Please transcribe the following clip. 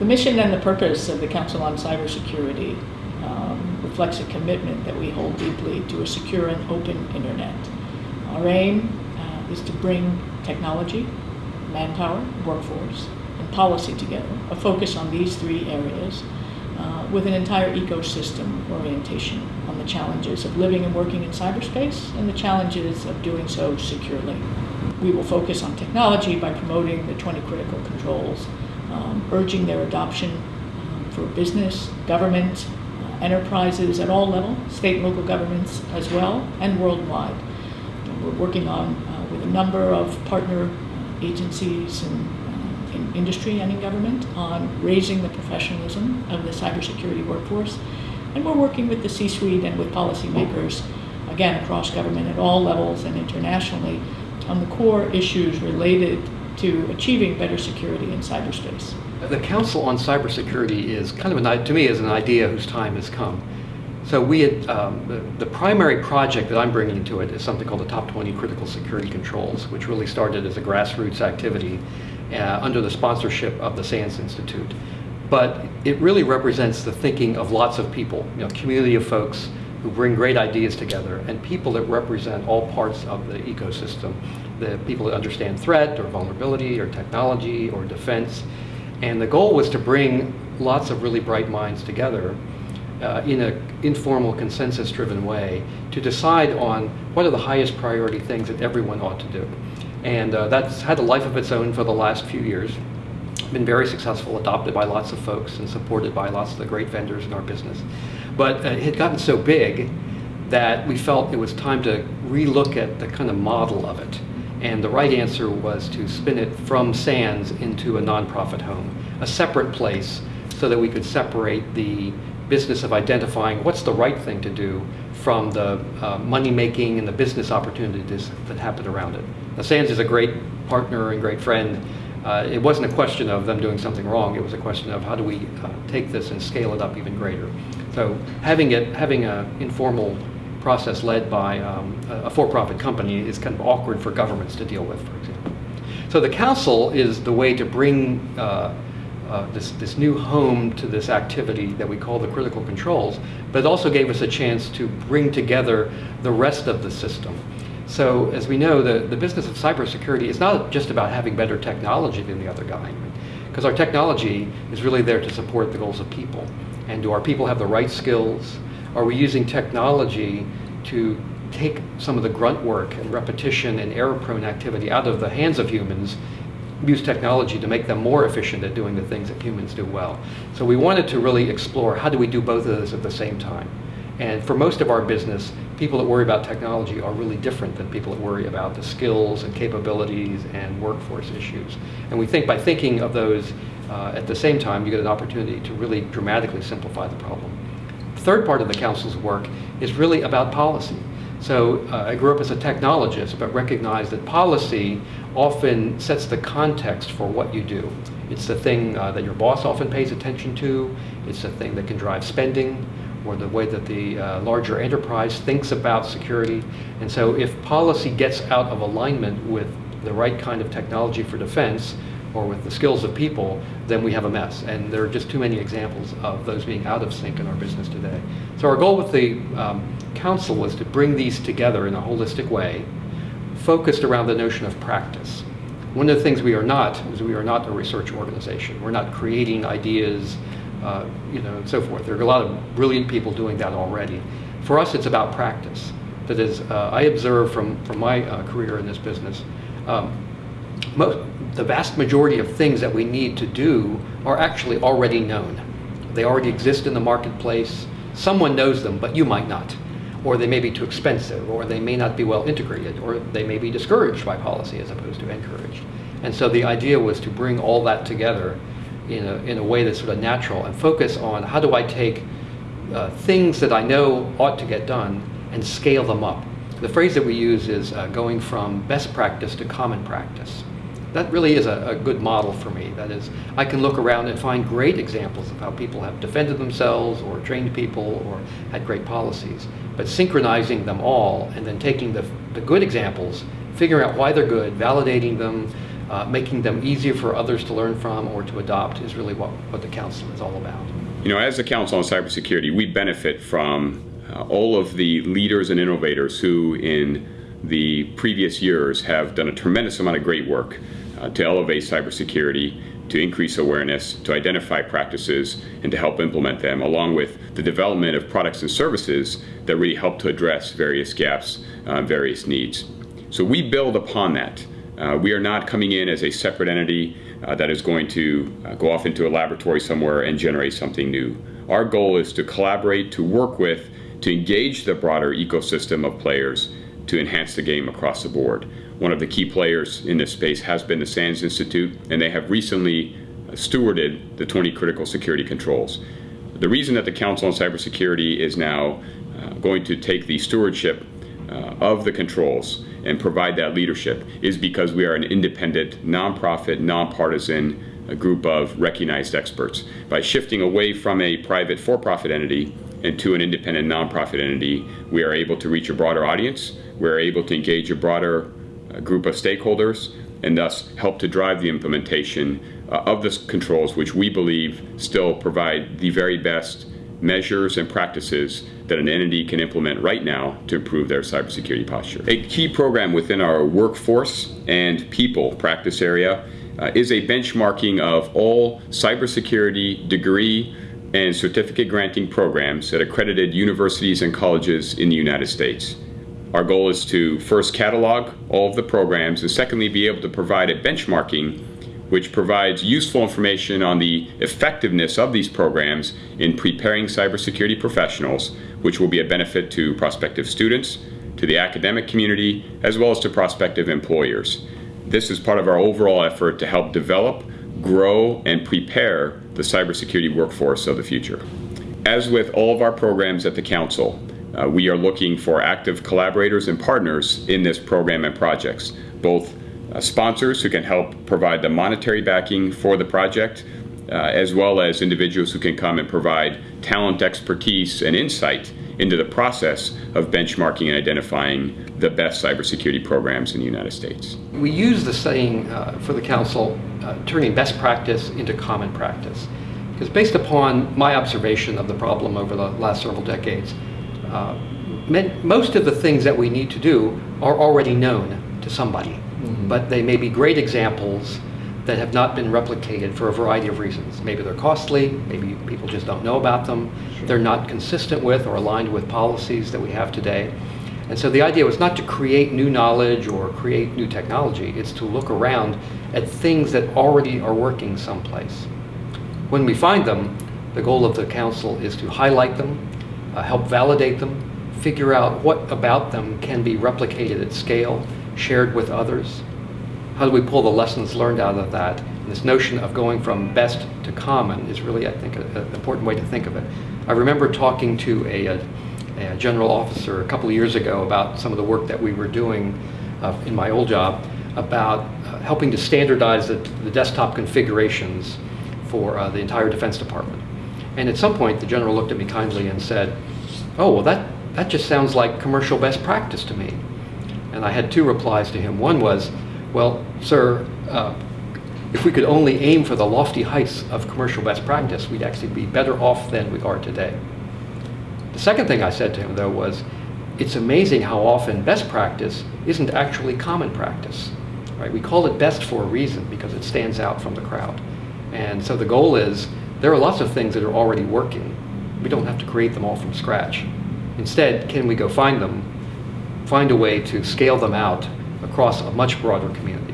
The mission and the purpose of the Council on Cybersecurity um, reflects a commitment that we hold deeply to a secure and open internet. Our aim uh, is to bring technology, manpower, workforce, and policy together, a focus on these three areas uh, with an entire ecosystem orientation on the challenges of living and working in cyberspace and the challenges of doing so securely. We will focus on technology by promoting the 20 critical controls, um, urging their adoption um, for business, government, enterprises at all levels, state and local governments as well, and worldwide. And we're working on uh, with a number of partner agencies and uh, in industry and in government on raising the professionalism of the cybersecurity workforce. And we're working with the C-suite and with policymakers, again, across government at all levels and internationally, on the core issues related to achieving better security in cyberspace. The Council on Cybersecurity is kind of, an, to me, is an idea whose time has come. So we had, um, the, the, primary project that I'm bringing to it is something called the Top 20 Critical Security Controls, which really started as a grassroots activity uh, under the sponsorship of the SANS Institute. But it really represents the thinking of lots of people, you know, community of folks who bring great ideas together and people that represent all parts of the ecosystem. The people that understand threat or vulnerability or technology or defense. And the goal was to bring lots of really bright minds together uh, in an informal consensus-driven way to decide on what are the highest priority things that everyone ought to do. And uh, that's had a life of its own for the last few years. Been very successful, adopted by lots of folks and supported by lots of the great vendors in our business. But uh, it had gotten so big that we felt it was time to relook at the kind of model of it. And the right answer was to spin it from SANS into a nonprofit home, a separate place so that we could separate the business of identifying what's the right thing to do from the uh, money making and the business opportunities that happen around it. Now, SANS is a great partner and great friend. Uh, it wasn't a question of them doing something wrong. It was a question of how do we uh, take this and scale it up even greater. So having it, having an informal process led by um, a for-profit company is kind of awkward for governments to deal with, for example. So the council is the way to bring uh, uh, this, this new home to this activity that we call the critical controls, but it also gave us a chance to bring together the rest of the system. So as we know, the, the business of cybersecurity is not just about having better technology than the other guy, because our technology is really there to support the goals of people. And do our people have the right skills? Are we using technology to take some of the grunt work and repetition and error-prone activity out of the hands of humans use technology to make them more efficient at doing the things that humans do well. So we wanted to really explore how do we do both of those at the same time. And for most of our business, people that worry about technology are really different than people that worry about the skills and capabilities and workforce issues. And we think by thinking of those uh, at the same time, you get an opportunity to really dramatically simplify the problem. Third part of the council's work is really about policy. So uh, I grew up as a technologist, but recognize that policy often sets the context for what you do. It's the thing uh, that your boss often pays attention to. It's the thing that can drive spending or the way that the uh, larger enterprise thinks about security. And so if policy gets out of alignment with the right kind of technology for defense or with the skills of people, then we have a mess. And there are just too many examples of those being out of sync in our business today. So our goal with the um, council was to bring these together in a holistic way, focused around the notion of practice. One of the things we are not is we are not a research organization. We're not creating ideas uh, you know, and so forth. There are a lot of brilliant people doing that already. For us, it's about practice. That is, uh, I observe from, from my uh, career in this business, um, most, the vast majority of things that we need to do are actually already known. They already exist in the marketplace. Someone knows them, but you might not. Or they may be too expensive, or they may not be well integrated, or they may be discouraged by policy as opposed to encouraged. And so the idea was to bring all that together in a, in a way that's sort of natural and focus on how do I take uh, things that I know ought to get done and scale them up. The phrase that we use is uh, going from best practice to common practice. That really is a, a, good model for me. That is, I can look around and find great examples of how people have defended themselves or trained people or had great policies. But synchronizing them all and then taking the, the good examples, figuring out why they're good, validating them, uh, making them easier for others to learn from or to adopt is really what, what the council is all about. You know, as the Council on Cybersecurity, we benefit from uh, all of the leaders and innovators who, in the previous years, have done a tremendous amount of great work uh, to elevate cybersecurity, to increase awareness, to identify practices, and to help implement them, along with the development of products and services that really help to address various gaps, uh, various needs. So we build upon that. Uh, we are not coming in as a separate entity uh, that is going to uh, go off into a laboratory somewhere and generate something new. Our goal is to collaborate, to work with, to engage the broader ecosystem of players to enhance the game across the board. One of the key players in this space has been the SANS Institute, and they have recently stewarded the 20 critical security controls. The reason that the Council on Cybersecurity is now uh, going to take the stewardship uh, of the controls and provide that leadership is because we are an independent, nonprofit, nonpartisan group of recognized experts. By shifting away from a private for-profit entity and to an independent nonprofit entity, we are able to reach a broader audience, we're able to engage a broader uh, group of stakeholders, and thus help to drive the implementation uh, of the controls which we believe still provide the very best measures and practices that an entity can implement right now to improve their cybersecurity posture. A key program within our workforce and people practice area uh, is a benchmarking of all cybersecurity degree and certificate granting programs at accredited universities and colleges in the United States. Our goal is to first catalog all of the programs and secondly be able to provide a benchmarking which provides useful information on the effectiveness of these programs in preparing cybersecurity professionals, which will be a benefit to prospective students, to the academic community, as well as to prospective employers. This is part of our overall effort to help develop, grow, and prepare the cybersecurity workforce of the future. As with all of our programs at the Council, uh, we are looking for active collaborators and partners in this program and projects, both uh, sponsors who can help provide the monetary backing for the project, uh, as well as individuals who can come and provide talent, expertise, and insight into the process of benchmarking and identifying the best cybersecurity programs in the United States. We use the saying uh, for the council, uh, turning best practice into common practice. Because based upon my observation of the problem over the last several decades, uh, most of the things that we need to do are already known to somebody. Mm-hmm. But they may be great examples that have not been replicated for a variety of reasons. Maybe they're costly, maybe people just don't know about them, sure. they're not consistent with or aligned with policies that we have today. And so the idea was not to create new knowledge or create new technology, it's to look around at things that already are working someplace. When we find them, the goal of the council is to highlight them, uh, help validate them, figure out what about them can be replicated at scale, shared with others? How do we pull the lessons learned out of that? And this notion of going from best to common is really, I think, an important way to think of it. I remember talking to a, a, a, general officer a couple of years ago about some of the work that we were doing uh, in my old job about uh, helping to standardize the, the, desktop configurations for uh, the entire Defense Department. And at some point, the general looked at me kindly and said, oh, well, that, that just sounds like commercial best practice to me. And I had two replies to him. One was, well, sir, uh, if we could only aim for the lofty heights of commercial best practice, we'd actually be better off than we are today. The second thing I said to him, though, was, it's amazing how often best practice isn't actually common practice. Right? We call it best for a reason because it stands out from the crowd. And so the goal is, there are lots of things that are already working. We don't have to create them all from scratch. Instead, can we go find them find a way to scale them out across a much broader community.